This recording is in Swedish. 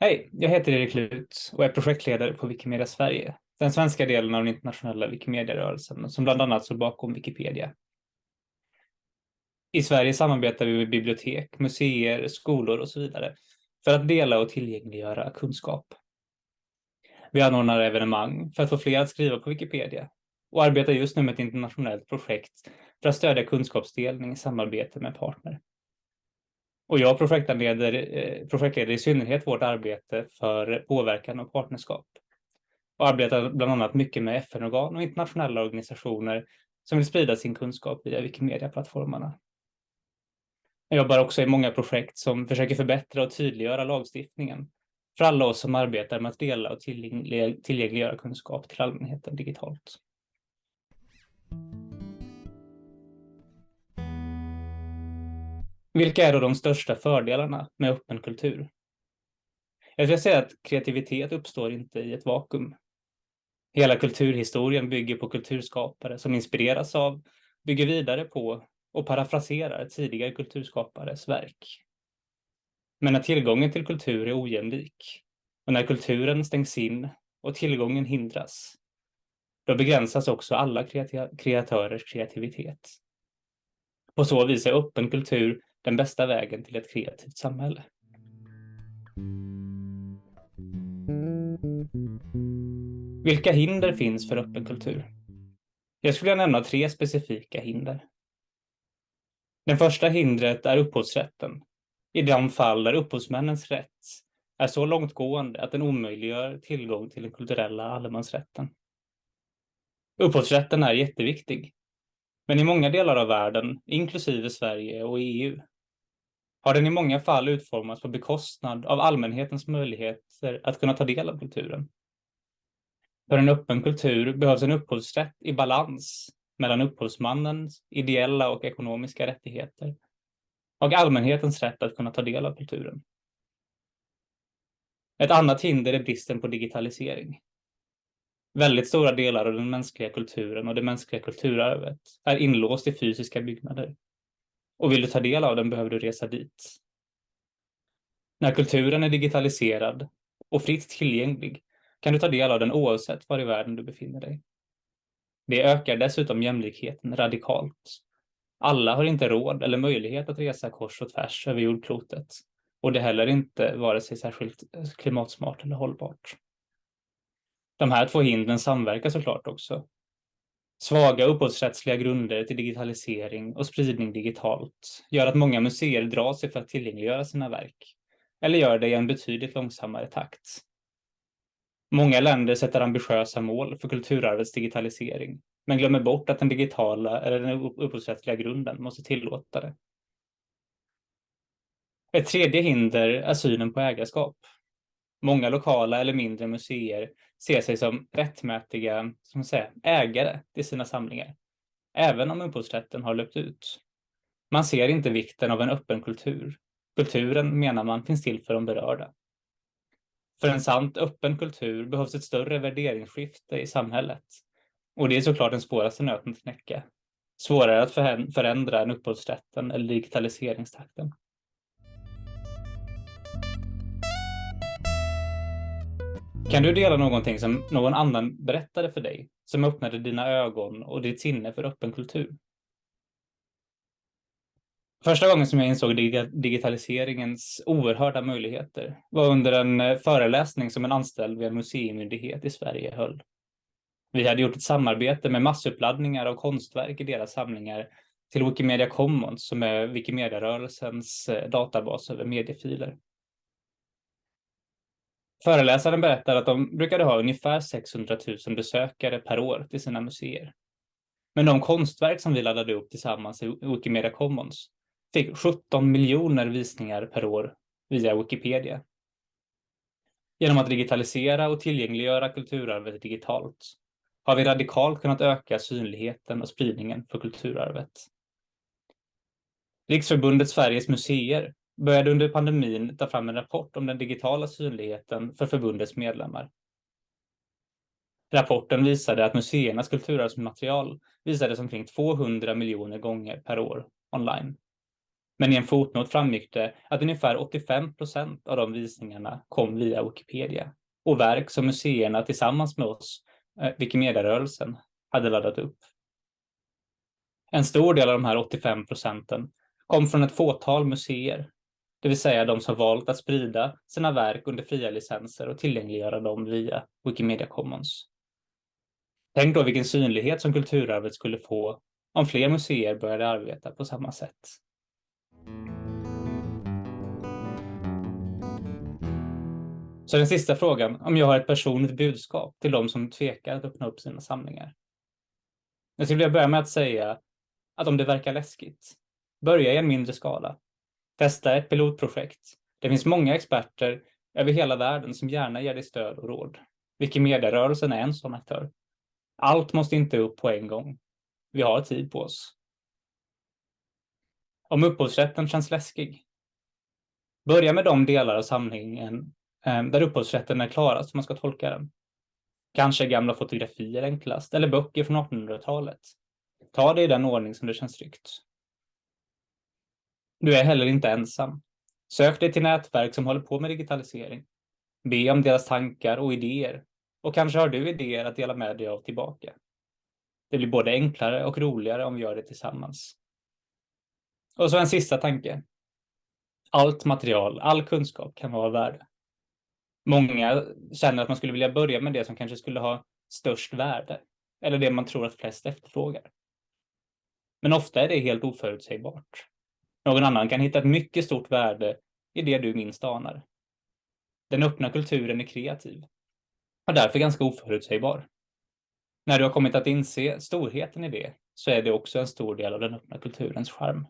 Hej, jag heter Erik Lut och är projektledare på Wikimedia Sverige, den svenska delen av den internationella Wikimedia-rörelsen som bland annat står bakom Wikipedia. I Sverige samarbetar vi med bibliotek, museer, skolor och så vidare för att dela och tillgängliggöra kunskap. Vi anordnar evenemang för att få fler att skriva på Wikipedia och arbetar just nu med ett internationellt projekt för att stödja kunskapsdelning i samarbete med partner. Och jag projektleder, eh, projektleder i synnerhet vårt arbete för påverkan och partnerskap. Och arbetar bland annat mycket med FN-organ och internationella organisationer som vill sprida sin kunskap via Wikimedia-plattformarna. Jag jobbar också i många projekt som försöker förbättra och tydliggöra lagstiftningen för alla oss som arbetar med att dela och tillgängliggöra kunskap till allmänheten digitalt. Vilka är då de största fördelarna med öppen kultur? Jag skulle säga att kreativitet uppstår inte i ett vakuum. Hela kulturhistorien bygger på kulturskapare som inspireras av, bygger vidare på och parafraserar tidigare kulturskapares verk. Men när tillgången till kultur är ojämlik och när kulturen stängs in och tillgången hindras, då begränsas också alla kreatörers kreativitet. På så vis är öppen kultur den bästa vägen till ett kreativt samhälle. Vilka hinder finns för öppen kultur? Jag skulle nämna tre specifika hinder. Det första hindret är upphovsrätten. I de fall där upphovsmännens rätt är så långtgående att den omöjliggör tillgång till den kulturella allemansrätten. Upphovsrätten är jätteviktig. Men i många delar av världen, inklusive Sverige och EU, har den i många fall utformats på bekostnad av allmänhetens möjligheter att kunna ta del av kulturen. För en öppen kultur behövs en upphovsrätt i balans mellan upphovsmannens ideella och ekonomiska rättigheter och allmänhetens rätt att kunna ta del av kulturen. Ett annat hinder är bristen på digitalisering. Väldigt stora delar av den mänskliga kulturen och det mänskliga kulturarvet är inlåst i fysiska byggnader och vill du ta del av den behöver du resa dit. När kulturen är digitaliserad och fritt tillgänglig kan du ta del av den oavsett var i världen du befinner dig. Det ökar dessutom jämlikheten radikalt. Alla har inte råd eller möjlighet att resa kors och tvärs över jordklotet och det är heller inte vare sig särskilt eh, klimatsmart eller hållbart. De här två hindren samverkar såklart också Svaga upphovsrättsliga grunder till digitalisering och spridning digitalt gör att många museer drar sig för att tillgängliggöra sina verk, eller gör det i en betydligt långsammare takt. Många länder sätter ambitiösa mål för kulturarvets digitalisering, men glömmer bort att den digitala eller den upphovsrättsliga grunden måste tillåta det. Ett tredje hinder är synen på ägarskap. Många lokala eller mindre museer ser sig som rättmätiga som säga, ägare till sina samlingar, även om upphovsrätten har löpt ut. Man ser inte vikten av en öppen kultur. Kulturen, menar man, finns till för de berörda. För en sant öppen kultur behövs ett större värderingsskifte i samhället. Och det är såklart den svåraste nöten att knäcka. Svårare att förändra än upphovsrätten eller digitaliseringstakten. Kan du dela någonting som någon annan berättade för dig, som öppnade dina ögon och ditt sinne för öppen kultur? Första gången som jag insåg digitaliseringens oerhörda möjligheter var under en eh, föreläsning som en anställd vid en museimyndighet i Sverige höll. Vi hade gjort ett samarbete med massuppladdningar av konstverk i deras samlingar till Wikimedia Commons som är Wikimedia-rörelsens eh, databas över mediefiler. Föreläsaren berättar att de brukade ha ungefär 600 000 besökare per år till sina museer. Men de konstverk som vi laddade upp tillsammans i Wikimedia Commons fick 17 miljoner visningar per år via Wikipedia. Genom att digitalisera och tillgängliggöra kulturarvet digitalt har vi radikalt kunnat öka synligheten och spridningen för kulturarvet. Riksförbundet Sveriges museer började under pandemin ta fram en rapport om den digitala synligheten för förbundets medlemmar. Rapporten visade att museernas kulturarvsmaterial visades omkring 200 miljoner gånger per år online. Men i en fotnot framgick det att ungefär 85 procent av de visningarna kom via Wikipedia och verk som museerna tillsammans med oss, eh, Wikimedia-rörelsen, hade laddat upp. En stor del av de här 85 procenten kom från ett fåtal museer, det vill säga de som valt att sprida sina verk under fria licenser och tillgängliggöra dem via Wikimedia Commons. Tänk då vilken synlighet som kulturarvet skulle få om fler museer började arbeta på samma sätt. Så den sista frågan, om jag har ett personligt budskap till de som tvekar att öppna upp sina samlingar. Jag skulle vilja börja med att säga att om det verkar läskigt, börja i en mindre skala. Testa ett pilotprojekt. Det finns många experter över hela världen som gärna ger dig stöd och råd. Wikimedia-rörelsen är en sån aktör. Allt måste inte upp på en gång. Vi har tid på oss. Om upphovsrätten känns läskig, börja med de delar av samlingen eh, där upphovsrätten är klarast alltså om man ska tolka den. Kanske gamla fotografier enklast, eller böcker från 1800-talet. Ta det i den ordning som det känns tryggt. Du är heller inte ensam. Sök dig till nätverk som håller på med digitalisering. Be om deras tankar och idéer. Och kanske har du idéer att dela med dig av tillbaka. Det blir både enklare och roligare om vi gör det tillsammans. Och så en sista tanke. Allt material, all kunskap kan vara av värde. Många känner att man skulle vilja börja med det som kanske skulle ha störst värde, eller det man tror att flest efterfrågar. Men ofta är det helt oförutsägbart. Någon annan kan hitta ett mycket stort värde i det du minst anar. Den öppna kulturen är kreativ och därför ganska oförutsägbar. När du har kommit att inse storheten i det så är det också en stor del av den öppna kulturens charm.